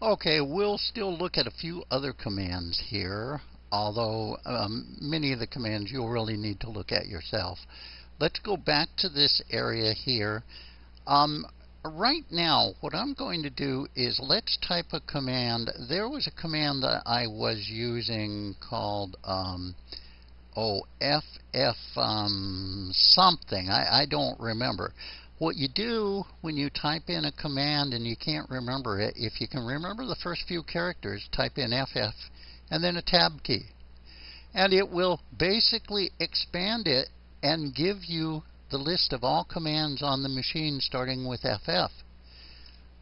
Okay, we'll still look at a few other commands here, although um, many of the commands you'll really need to look at yourself. Let's go back to this area here. Um, right now, what I'm going to do is let's type a command. There was a command that I was using called, um, oh, um, something. I, I don't remember. What you do when you type in a command and you can't remember it, if you can remember the first few characters, type in FF and then a tab key. And it will basically expand it and give you the list of all commands on the machine starting with FF.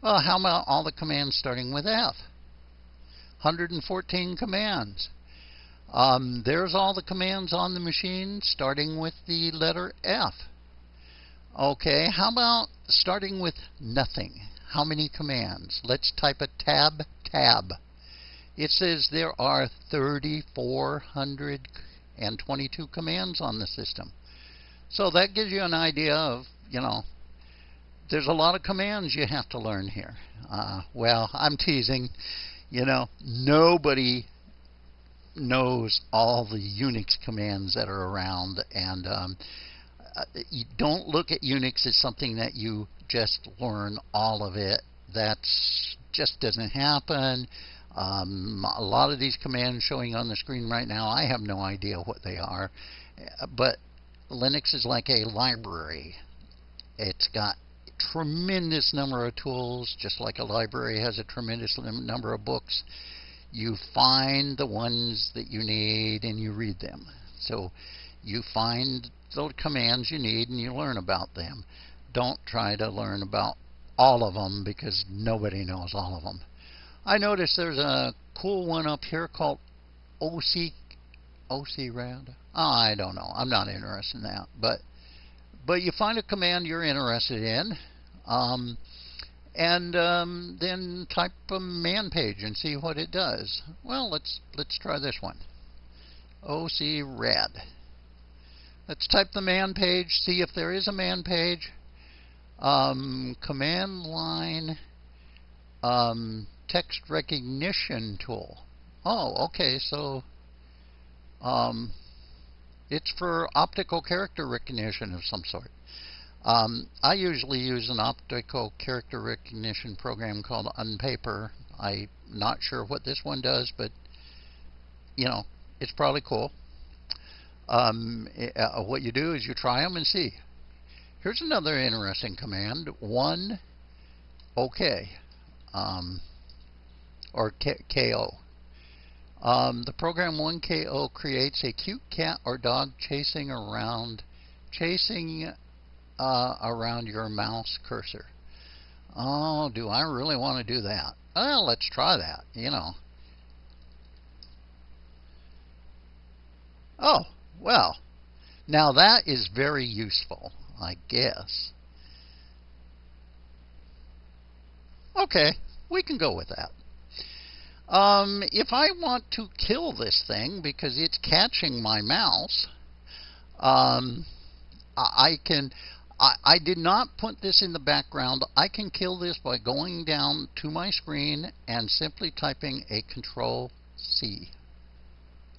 Well, how about all the commands starting with F? 114 commands. Um, there's all the commands on the machine starting with the letter F. Okay, how about starting with nothing? How many commands? Let's type a tab tab. It says there are 3,422 commands on the system. So that gives you an idea of, you know, there's a lot of commands you have to learn here. Uh, well, I'm teasing. You know, nobody knows all the Unix commands that are around, and um, you don't look at Unix as something that you just learn all of it. That just doesn't happen. Um, a lot of these commands showing on the screen right now, I have no idea what they are, but Linux is like a library. It's got tremendous number of tools, just like a library has a tremendous number of books. You find the ones that you need and you read them. So you find the commands you need and you learn about them. Don't try to learn about all of them because nobody knows all of them. I noticed there's a cool one up here called OC OCRAD. Oh, I don't know. I'm not interested in that. But but you find a command you're interested in, um, and um, then type a man page and see what it does. Well, let's let's try this one. OCRAD. Let's type the man page. See if there is a man page. Um, command line um, text recognition tool. Oh, okay. So um, it's for optical character recognition of some sort. Um, I usually use an optical character recognition program called Unpaper. I'm not sure what this one does, but you know, it's probably cool. Um, uh, what you do is you try them and see. Here's another interesting command: one OK, um, or KO. Um, the program oneko creates a cute cat or dog chasing around, chasing uh, around your mouse cursor. Oh, do I really want to do that? Well, let's try that, you know. Oh, well, now that is very useful, I guess. Okay, we can go with that. Um, if I want to kill this thing because it's catching my mouse, um, I can. I, I did not put this in the background. I can kill this by going down to my screen and simply typing a Control C.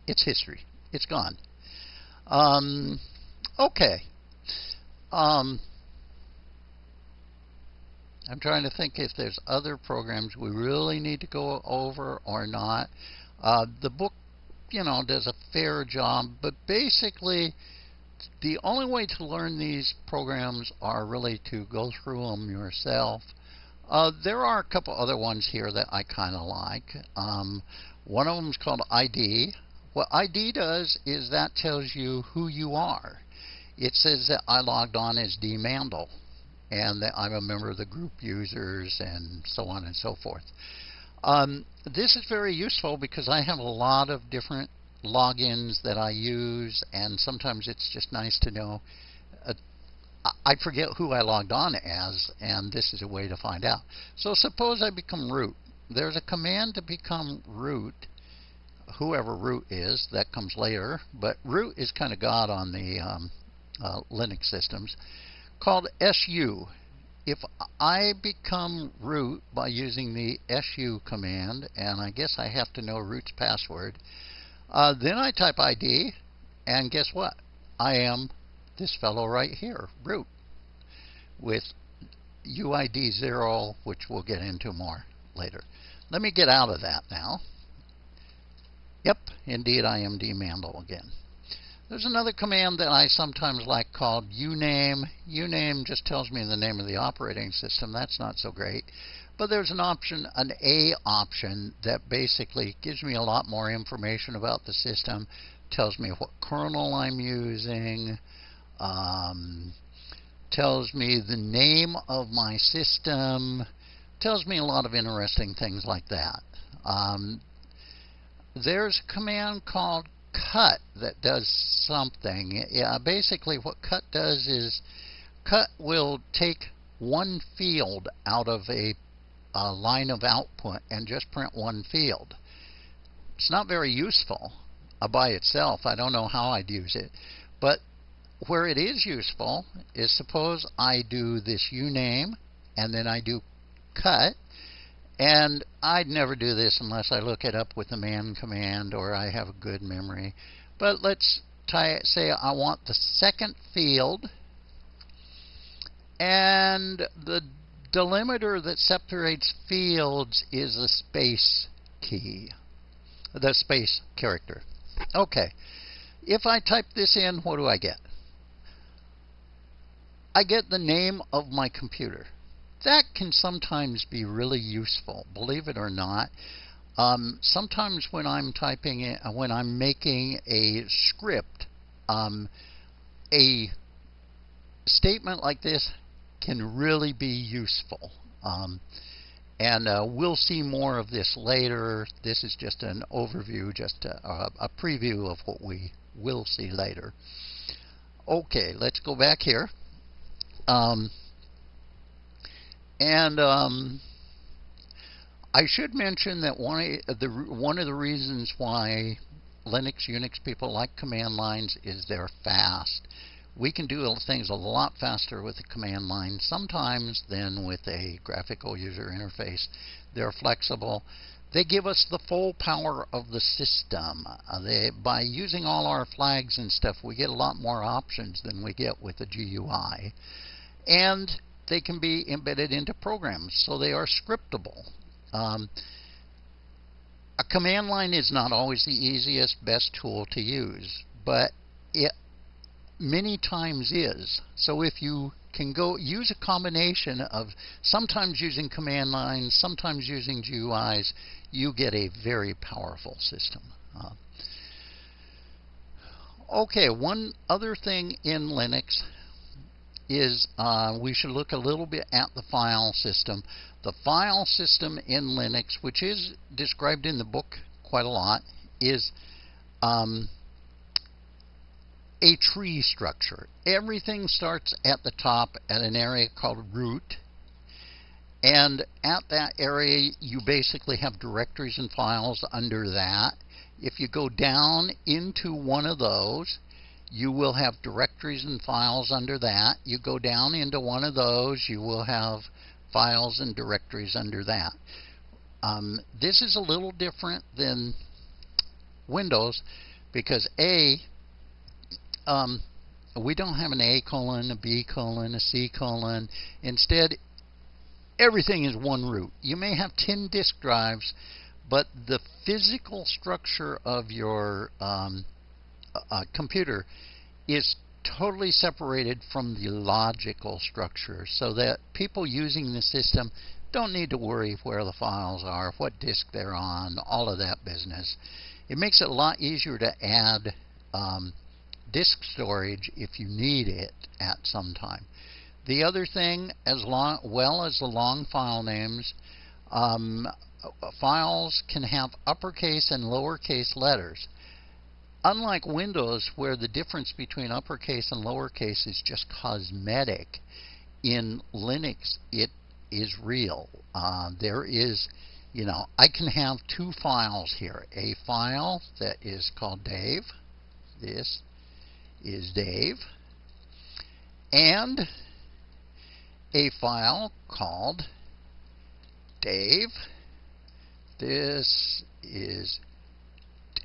It's history. It's gone. Um, okay. Um, I'm trying to think if there's other programs we really need to go over or not. Uh, the book, you know, does a fair job, but basically, the only way to learn these programs are really to go through them yourself. Uh, there are a couple other ones here that I kind of like. Um, one of them is called ID. What ID does is that tells you who you are. It says that I logged on as D. Mandel and that I'm a member of the group users and so on and so forth. Um, this is very useful because I have a lot of different logins that I use, and sometimes it's just nice to know. Uh, I forget who I logged on as, and this is a way to find out. So suppose I become root. There's a command to become root, whoever root is, that comes later, but root is kind of God on the um, uh, Linux systems called SU. if I become root by using the su command, and I guess I have to know root's password, uh, then I type ID, and guess what? I am this fellow right here, root, with UID 0, which we'll get into more later. Let me get out of that now. Yep, indeed I am dmandel again. There's another command that I sometimes like called uname. uname just tells me the name of the operating system. That's not so great. But there's an option, an A option, that basically gives me a lot more information about the system. Tells me what kernel I'm using. Um, tells me the name of my system. Tells me a lot of interesting things like that. Um, there's a command called cut that does something. Yeah, basically, what cut does is cut will take one field out of a, a line of output and just print one field. It's not very useful uh, by itself. I don't know how I'd use it. But where it is useful is suppose I do this uname and then I do cut and I'd never do this unless I look it up with the man command or I have a good memory. But let's say I want the second field and the delimiter that separates fields is a space key, the space character. Okay, if I type this in, what do I get? I get the name of my computer that can sometimes be really useful, believe it or not. Um, sometimes when I'm typing it, uh, when I'm making a script, um, a statement like this can really be useful. Um, and uh, we'll see more of this later. This is just an overview, just a, a preview of what we will see later. Okay, let's go back here. Um, and um, I should mention that one of the one of the reasons why Linux Unix people like command lines is they're fast. We can do things a lot faster with a command line sometimes than with a graphical user interface. They're flexible. They give us the full power of the system. Uh, they, by using all our flags and stuff, we get a lot more options than we get with the GUI. And they can be embedded into programs, so they are scriptable. Um, a command line is not always the easiest, best tool to use, but it many times is. So if you can go use a combination of sometimes using command lines, sometimes using GUIs, you get a very powerful system. Uh, okay, one other thing in Linux is uh, we should look a little bit at the file system. The file system in Linux, which is described in the book quite a lot, is um, a tree structure. Everything starts at the top at an area called root. And at that area, you basically have directories and files under that. If you go down into one of those, you will have directories and files under that. You go down into one of those, you will have files and directories under that. Um, this is a little different than Windows because A, um, we don't have an A colon, a B colon, a C colon. Instead, everything is one root. You may have 10 disk drives, but the physical structure of your um, uh, computer is totally separated from the logical structure so that people using the system don't need to worry where the files are, what disk they're on, all of that business. It makes it a lot easier to add um, disk storage if you need it at some time. The other thing, as long, well as the long file names, um, files can have uppercase and lowercase letters unlike Windows, where the difference between uppercase and lowercase is just cosmetic, in Linux it is real. Uh, there is, you know, I can have two files here. A file that is called Dave. This is Dave. And a file called Dave. This is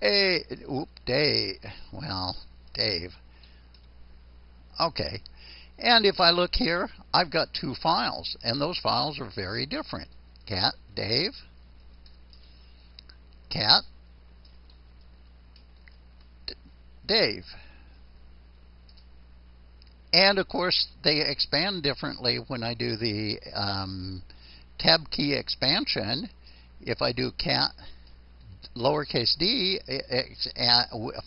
Dave. Oop, Dave. Well, Dave. Okay. And if I look here, I've got two files, and those files are very different. Cat, Dave, Cat, Dave. And of course, they expand differently when I do the um, tab key expansion. If I do cat lowercase d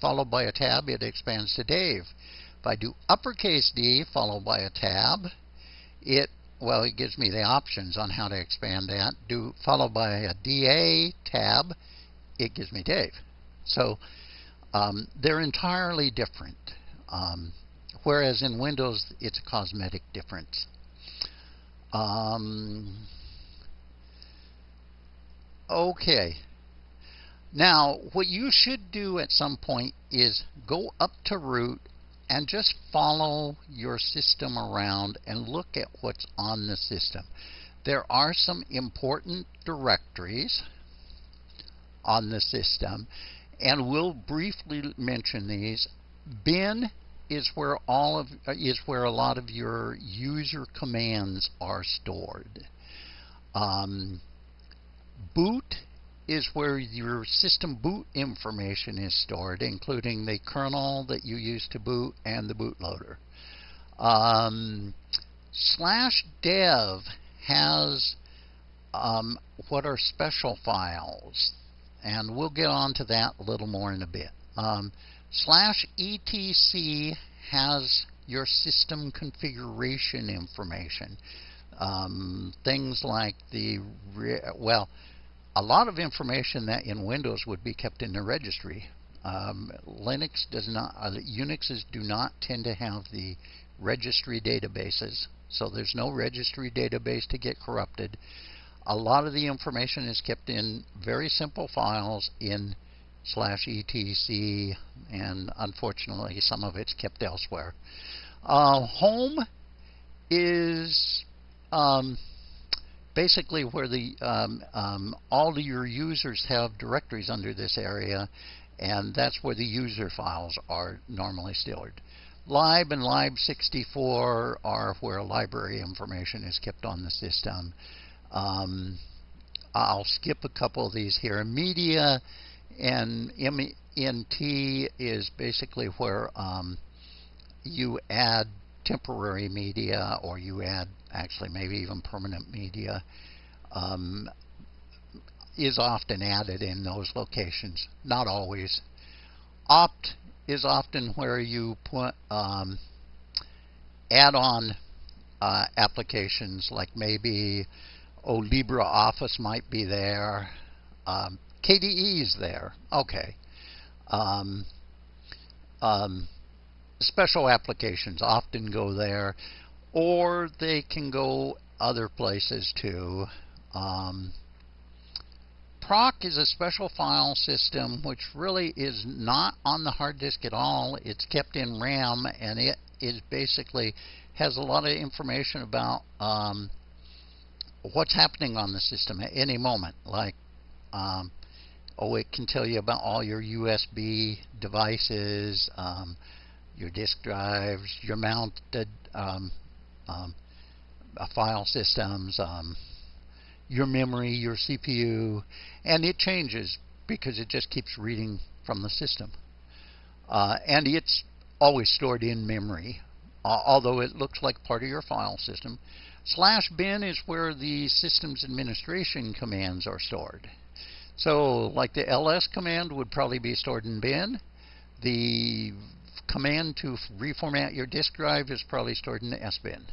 followed by a tab, it expands to Dave. If I do uppercase D followed by a tab, it well, it gives me the options on how to expand that. Do followed by a DA tab, it gives me Dave. So um, they're entirely different. Um, whereas in Windows, it's a cosmetic difference. Um, okay. Now, what you should do at some point is go up to root and just follow your system around and look at what's on the system. There are some important directories on the system, and we'll briefly mention these. Bin is where all of is where a lot of your user commands are stored. Um, boot is where your system boot information is stored, including the kernel that you use to boot and the bootloader. Um, slash dev has um, what are special files, and we'll get on to that a little more in a bit. Um, slash etc has your system configuration information. Um, things like the, well, a lot of information that in Windows would be kept in the registry. Um, Linux does not, uh, Unixes do not tend to have the registry databases, so there's no registry database to get corrupted. A lot of the information is kept in very simple files in slash etc, and unfortunately some of it's kept elsewhere. Uh, home is um, basically where the um, um, all your users have directories under this area, and that's where the user files are normally stored. Lib and lib64 are where library information is kept on the system. Um, I'll skip a couple of these here. Media and MNT is basically where um, you add temporary media or you add actually maybe even permanent media um, is often added in those locations. Not always. Opt is often where you put um, add-on uh, applications like maybe oh LibreOffice might be there. Um, KDE is there. Okay. Um, um, special applications often go there, or they can go other places too. Um, proc is a special file system which really is not on the hard disk at all. It's kept in RAM, and it is basically has a lot of information about um, what's happening on the system at any moment. Like, um, oh, it can tell you about all your USB devices. Um, your disk drives, your mounted um, um, uh, file systems, um, your memory, your CPU, and it changes because it just keeps reading from the system. Uh, and it's always stored in memory, uh, although it looks like part of your file system. Slash bin is where the system's administration commands are stored. So, like the ls command would probably be stored in bin. The command to reformat your disk drive is probably stored in the S bin.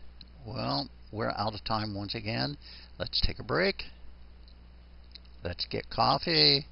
Well, we're out of time once again. Let's take a break. Let's get coffee.